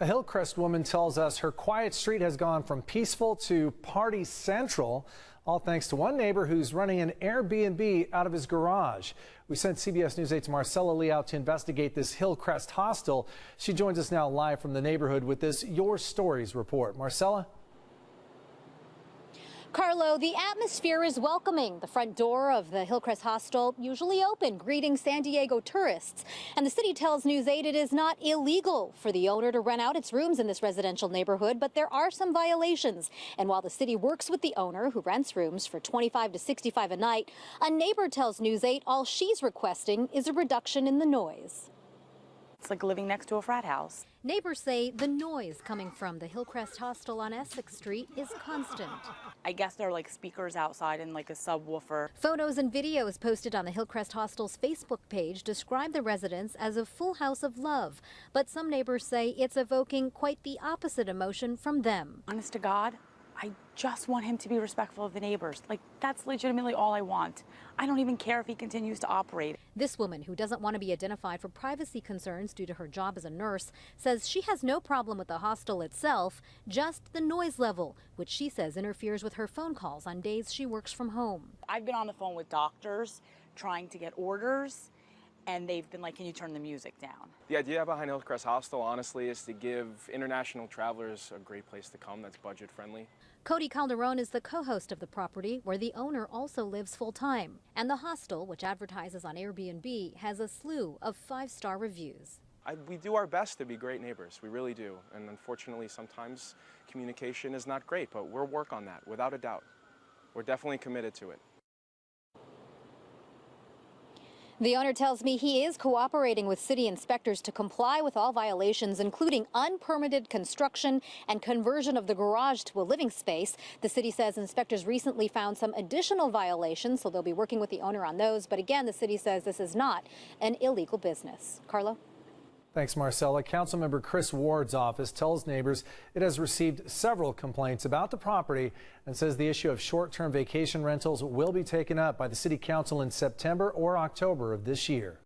A Hillcrest woman tells us her quiet street has gone from peaceful to party central, all thanks to one neighbor who's running an Airbnb out of his garage. We sent CBS News 8's Marcella Lee out to investigate this Hillcrest hostel. She joins us now live from the neighborhood with this Your Stories report. Marcella? Carlo, the atmosphere is welcoming. The front door of the Hillcrest Hostel usually open, greeting San Diego tourists. And the city tells News 8 it is not illegal for the owner to rent out its rooms in this residential neighborhood, but there are some violations. And while the city works with the owner, who rents rooms for 25 to 65 a night, a neighbor tells News 8 all she's requesting is a reduction in the noise. It's like living next to a frat house. Neighbors say the noise coming from the Hillcrest Hostel on Essex Street is constant. I guess there are like speakers outside and like a subwoofer. Photos and videos posted on the Hillcrest Hostel's Facebook page describe the residence as a full house of love. But some neighbors say it's evoking quite the opposite emotion from them. Honest to God, I just want him to be respectful of the neighbors. Like, that's legitimately all I want. I don't even care if he continues to operate. This woman, who doesn't want to be identified for privacy concerns due to her job as a nurse, says she has no problem with the hostel itself, just the noise level, which she says interferes with her phone calls on days she works from home. I've been on the phone with doctors trying to get orders and they've been like, can you turn the music down? The idea behind Hillcrest Hostel, honestly, is to give international travelers a great place to come that's budget friendly. Cody Calderon is the co-host of the property, where the owner also lives full-time. And the hostel, which advertises on Airbnb, has a slew of five-star reviews. I, we do our best to be great neighbors, we really do. And unfortunately, sometimes communication is not great, but we'll work on that, without a doubt. We're definitely committed to it. The owner tells me he is cooperating with city inspectors to comply with all violations, including unpermitted construction and conversion of the garage to a living space. The city says inspectors recently found some additional violations, so they'll be working with the owner on those. But again, the city says this is not an illegal business. Carlo? Thanks, Marcella. Councilmember Chris Ward's office tells neighbors it has received several complaints about the property and says the issue of short-term vacation rentals will be taken up by the city council in September or October of this year.